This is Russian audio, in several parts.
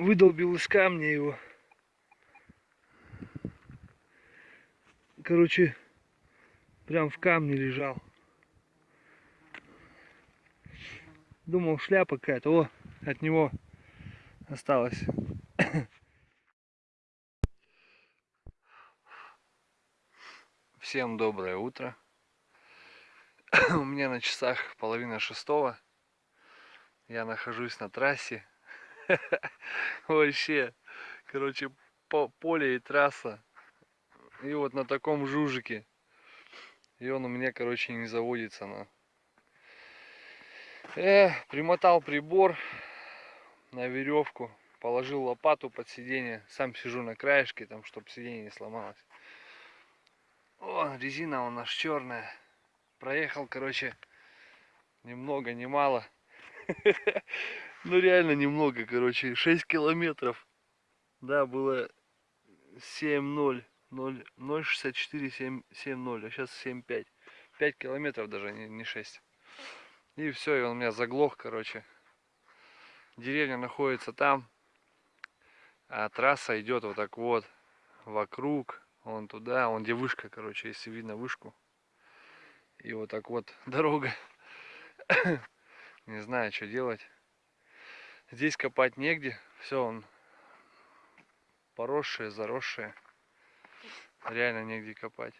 выдолбил из камня его. Короче, прям в камне лежал. Думал, шляпа какая-то. О, от него осталось. Всем доброе утро. У меня на часах половина шестого. Я нахожусь на трассе. Вообще, короче, по поле и трасса. И вот на таком жужике. И он у меня, короче, не заводится на. Э, примотал прибор на веревку. Положил лопату под сиденье. Сам сижу на краешке, там, чтобы сиденье не сломалось. О, резина у нас черная. Проехал, короче, немного, не мало. Ну реально немного, короче, 6 километров. Да, было 7-0, 0,64, 7-0, а сейчас 7-5. 5 километров даже, не, не 6. И все, и он у меня заглох, короче. Деревня находится там, а трасса идет вот так вот, вокруг, вон туда, вон где вышка, короче, если видно вышку. И вот так вот дорога. Не знаю, что делать. Здесь копать негде. Все, он поросшее, заросшее. Реально негде копать.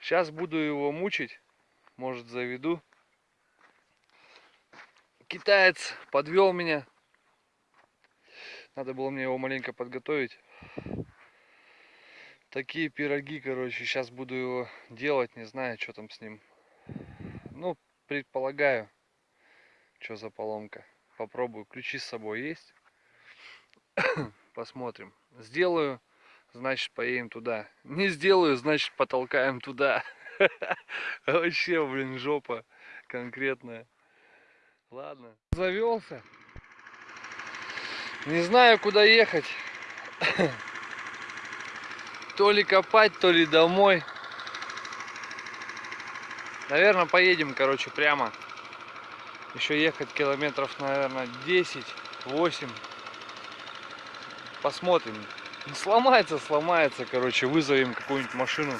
Сейчас буду его мучить. Может заведу. Китаец подвел меня. Надо было мне его маленько подготовить. Такие пироги, короче. Сейчас буду его делать. Не знаю, что там с ним. Ну, предполагаю, что за поломка. Попробую. Ключи с собой есть. Посмотрим. Сделаю, значит поедем туда. Не сделаю, значит потолкаем туда. Вообще, блин, жопа конкретная. Ладно. Завелся. Не знаю, куда ехать. То ли копать, то ли домой. Наверное, поедем, короче, прямо. Еще ехать километров, наверное, 10, 8. Посмотрим. Сломается, сломается, короче, вызовем какую-нибудь машину.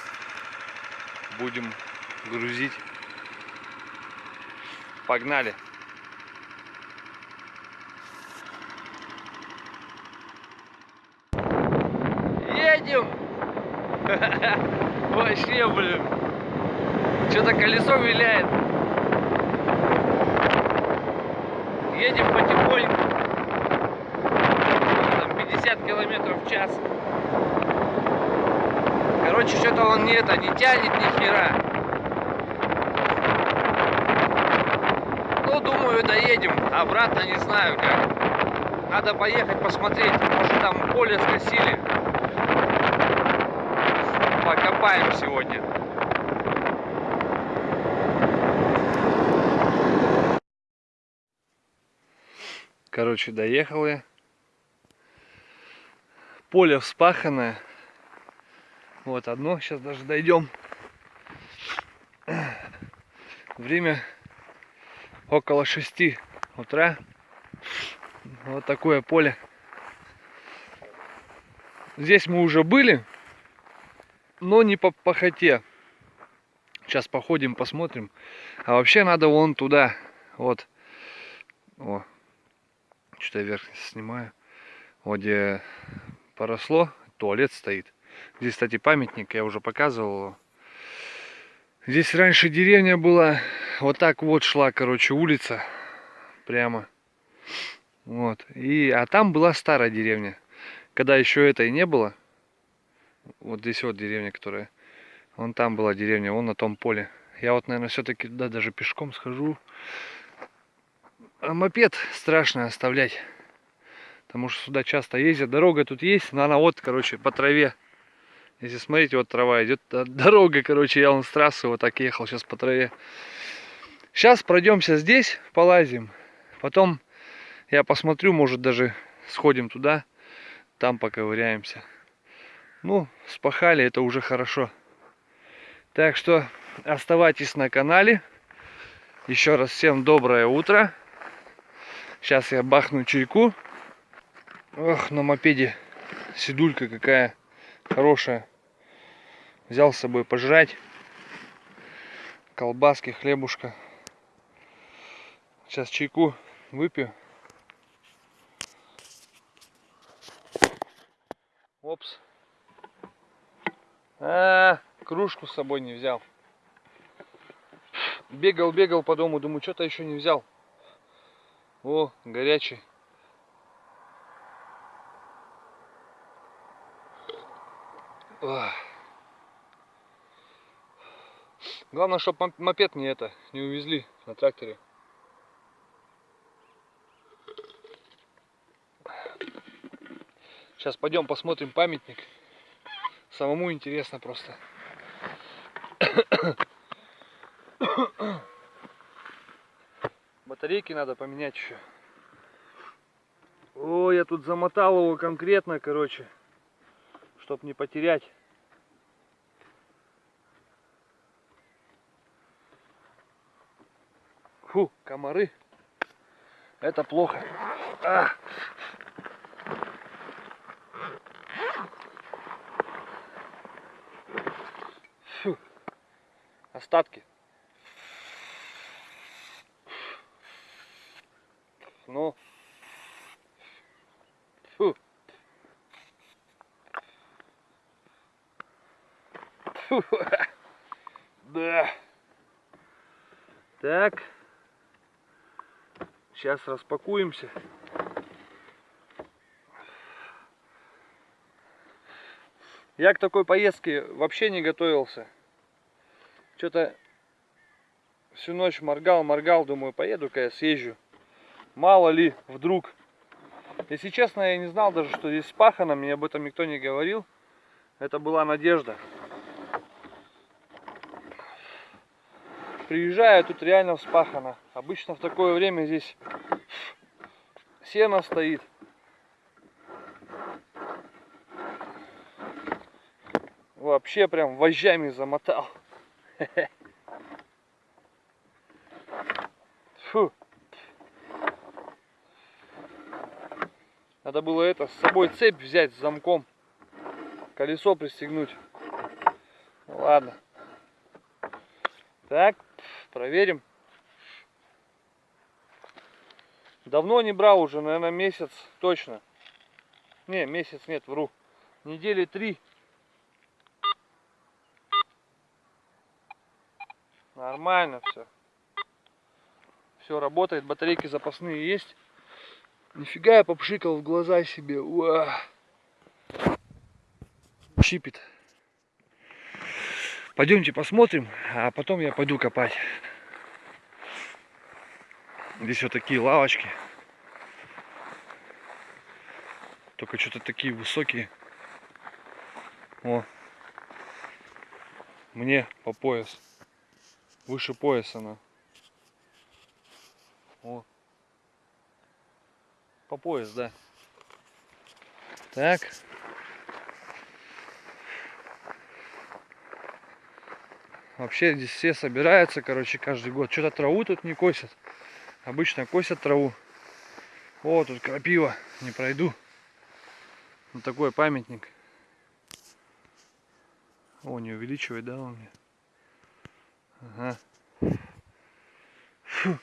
Будем грузить. Погнали. Едем! Вообще, блин. Что-то колесо виляет. Едем потихоньку. 50 километров в час. Короче, что-то он не это не тянет ни хера. Ну, думаю, доедем. Обратно не знаю как. Надо поехать посмотреть. Может там поле скосили. Покопаем сегодня. Короче, доехал я. Поле вспаханное. Вот одно. Сейчас даже дойдем. Время около 6 утра. Вот такое поле. Здесь мы уже были, но не по похоте. Сейчас походим, посмотрим. А вообще надо вон туда. Вот. О, что-то я вверх снимаю. Вот где поросло, туалет стоит. Здесь, кстати, памятник, я уже показывал. Здесь раньше деревня была, вот так вот шла, короче, улица. Прямо. Вот. И, а там была старая деревня. Когда еще этой не было. Вот здесь вот деревня, которая. Вон там была деревня, вон на том поле. Я вот, наверное, все-таки туда даже пешком схожу. А мопед страшно оставлять. Потому что сюда часто ездят. Дорога тут есть, но она вот, короче, по траве. Если смотрите, вот трава идет. Дорога, короче, я вон с трассы вот так ехал сейчас по траве. Сейчас пройдемся здесь, полазим. Потом я посмотрю, может даже сходим туда. Там поковыряемся. Ну, спахали, это уже хорошо. Так что оставайтесь на канале. Еще раз всем доброе утро. Сейчас я бахну чайку Ох, на мопеде седулька какая хорошая. Взял с собой пожрать. Колбаски, хлебушка. Сейчас чайку выпью. Опс. А, кружку с собой не взял. Бегал, бегал по дому, думаю, что-то еще не взял. О, горячий. Главное, чтобы мопед не это, не увезли на тракторе. Сейчас пойдем посмотрим памятник. Самому интересно просто. Батарейки надо поменять еще. О, я тут замотал его конкретно, короче, чтоб не потерять. Фу, комары. Это плохо. А. Фу. Остатки. Ну. Фу. Фу. Да. Так. Сейчас распакуемся. Я к такой поездке вообще не готовился. Что-то всю ночь моргал, моргал, думаю, поеду-ка я съезжу. Мало ли, вдруг. Если честно, я не знал даже, что здесь спахано, мне об этом никто не говорил. Это была надежда. приезжаю, тут реально вспахано. Обычно в такое время здесь сено стоит. Вообще прям вожжами замотал. Фу. Надо было это с собой цепь взять с замком. Колесо пристегнуть. Ладно. Так, проверим. Давно не брал уже, наверное, месяц точно. Не, месяц нет, вру. Недели три. Нормально все. Все работает, батарейки запасные есть. Нифига я попшикал в глаза себе. Уа. Чипит. Пойдемте посмотрим, а потом я пойду копать. Здесь вот такие лавочки. Только что-то такие высокие. О. Мне по пояс. Выше пояса она. О. По пояс, да. Так. Вообще здесь все собираются, короче, каждый год. Что-то траву тут не косят. Обычно косят траву. О, тут крапива. Не пройду. Вот такой памятник. О, не увеличивает, да, он мне? Ага. Фу.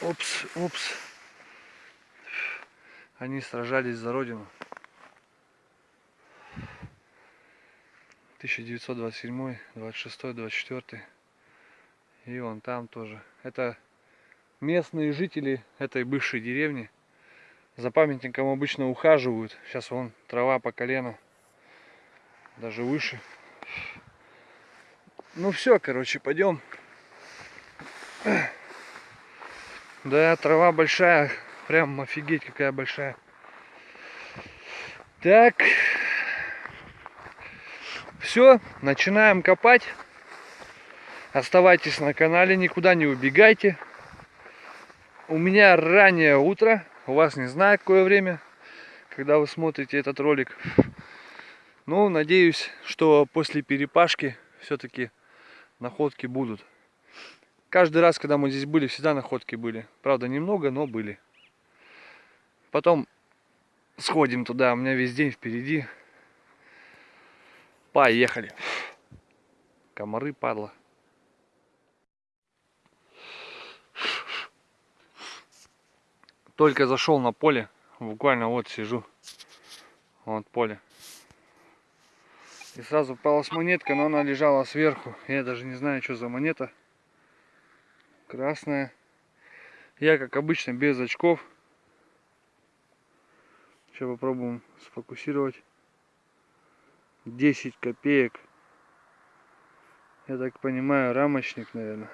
Опс, опс. Они сражались за родину. 1927, 26, 24. И он там тоже. Это местные жители этой бывшей деревни. За памятником обычно ухаживают. Сейчас вон трава по колено. Даже выше. Ну все, короче, пойдем. Да, трава большая. Прям офигеть какая большая. Так. Все, начинаем копать. Оставайтесь на канале, никуда не убегайте. У меня раннее утро, у вас не знаю какое время, когда вы смотрите этот ролик. Ну, надеюсь, что после перепашки все-таки находки будут. Каждый раз, когда мы здесь были, всегда находки были. Правда, немного, но были. Потом сходим туда. У меня весь день впереди. Поехали. Комары, падла. Только зашел на поле. Буквально вот сижу. Вот поле. И сразу попалась монетка, но она лежала сверху. Я даже не знаю, что за монета. Красная. Я, как обычно, без очков. Сейчас попробуем сфокусировать. 10 копеек. Я так понимаю, рамочник, наверное.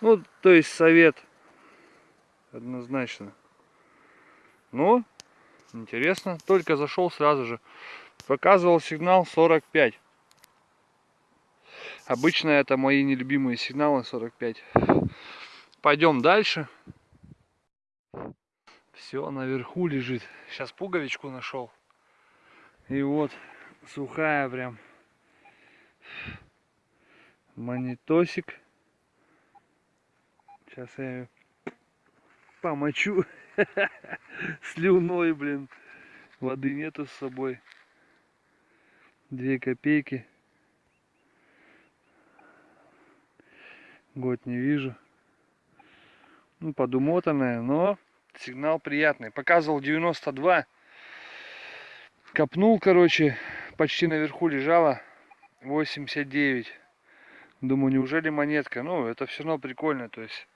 Ну, то есть совет. Однозначно. Но, интересно. Только зашел сразу же. Показывал сигнал 45. Обычно это мои нелюбимые сигналы 45. Пойдем дальше. Все наверху лежит. Сейчас пуговичку нашел. И вот сухая прям. Монитосик. Сейчас я ее помочу слюной, блин. Воды нету с собой. Две копейки. Год не вижу. Ну, подумотанная, но сигнал приятный. Показывал 92. Копнул, короче, почти наверху лежала 89. Думаю, неужели монетка? Ну, это все равно прикольно. То есть,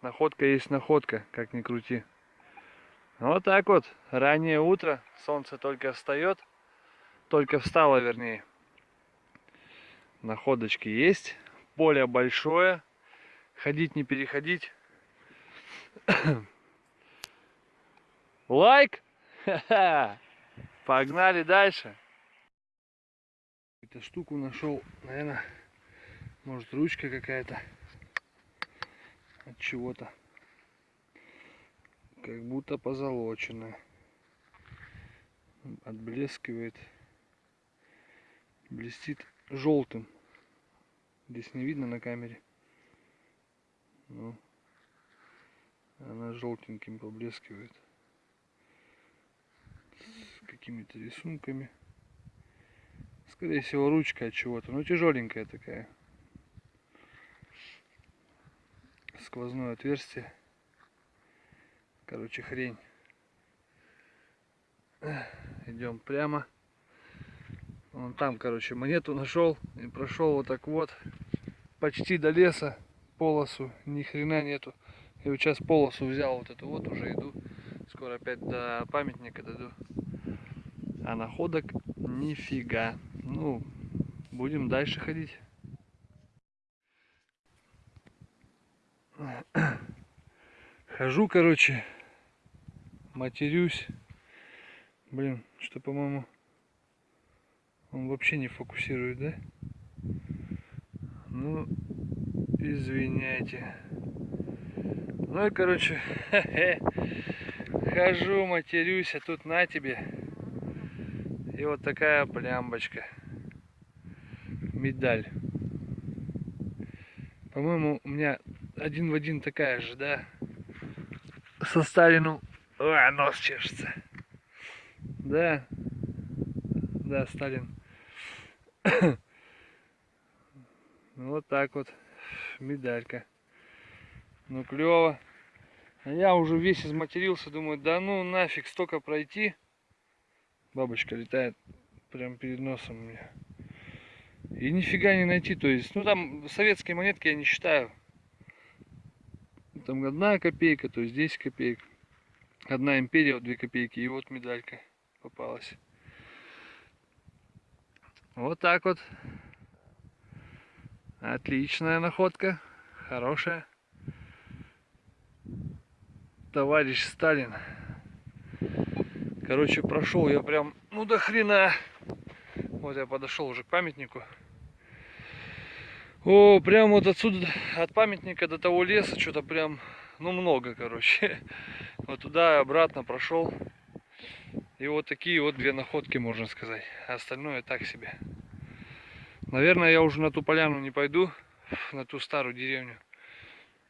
находка есть находка, как ни крути. Вот так вот. Раннее утро. Солнце только встает. Только встало, вернее. Находочки есть. Поле большое. Ходить не переходить. Лайк! Погнали дальше. Эту штуку нашел, наверное, может ручка какая-то от чего-то. Как будто позолоченная. Отблескивает. Блестит желтым. Здесь не видно на камере. Но она желтеньким поблескивает. С какими-то рисунками. Скорее всего ручка от чего-то. Но тяжеленькая такая. Сквозное отверстие. Короче, хрень. Идем прямо. Вон там, короче, монету нашел и прошел вот так вот почти до леса полосу, ни хрена нету. И вот сейчас полосу взял вот эту вот, уже иду. Скоро опять до памятника дойду. А находок нифига. Ну, будем дальше ходить. Хожу, короче, матерюсь. Блин, что, по-моему, он вообще не фокусирует, да? Ну, извиняйте. Ну и, короче, хожу, матерюсь, а тут на тебе. И вот такая плямбочка. Медаль. По-моему, у меня один в один такая же, да? Со Сталину. Ой, нос чешется. Да. Да, Сталин. Ну, вот так вот. Медалька. Ну, клево. А я уже весь изматерился. Думаю, да ну нафиг, столько пройти. Бабочка летает прям перед носом у меня. И нифига не найти. То есть, ну там советские монетки я не считаю. Там одна копейка, то есть 10 копеек. Одна империя, вот 2 копейки. И вот медалька попалась. Вот так вот. Отличная находка. Хорошая. Товарищ Сталин. Короче, прошел я прям, ну до хрена. Вот я подошел уже к памятнику. О, прям вот отсюда, от памятника до того леса, что-то прям, ну много, короче. Вот туда и обратно прошел. И вот такие вот две находки, можно сказать. А остальное так себе. Наверное, я уже на ту поляну не пойду. на ту старую деревню.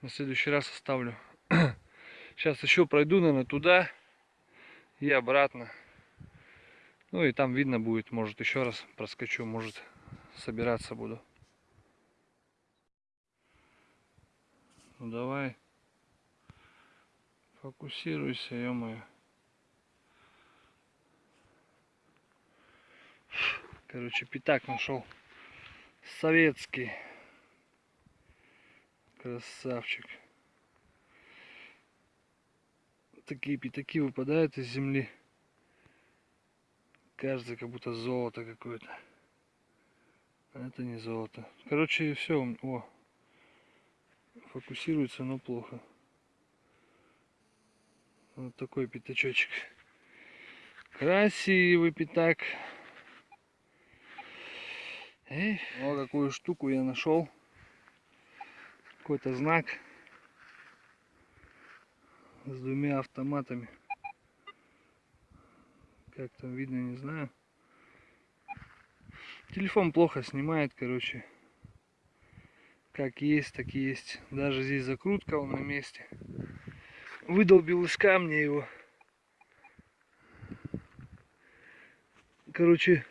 На следующий раз оставлю. Сейчас еще пройду, наверное, туда и обратно. Ну и там видно будет, может еще раз проскочу, может собираться буду. Ну давай. Фокусируйся, ё-моё. Короче, пятак нашел. Советский. Красавчик. Такие пятаки выпадают из земли. Кажется, как будто золото какое-то. А это не золото. Короче, все. О, фокусируется, но плохо. Вот такой пятачочек. Красивый пятак. Эй, о, какую штуку я нашел. Какой-то знак с двумя автоматами. Как там видно, не знаю. Телефон плохо снимает, короче. Как есть, так и есть. Даже здесь закрутка он на месте. Выдолбил из камня его. Короче,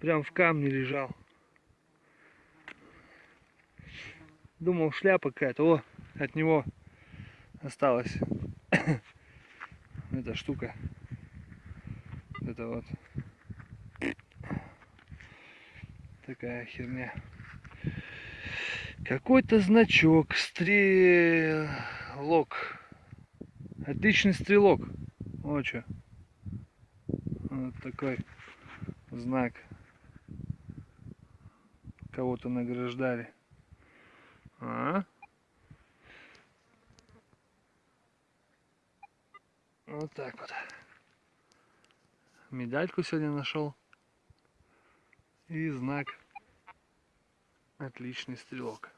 прям в камне лежал. Думал, шляпа какая-то. О, от него осталась эта штука. Это вот такая херня. Какой-то значок, стрелок. Отличный стрелок. Вот что. Вот такой знак. Кого-то награждали. А? Вот так вот. Медальку сегодня нашел. И знак. Отличный стрелок.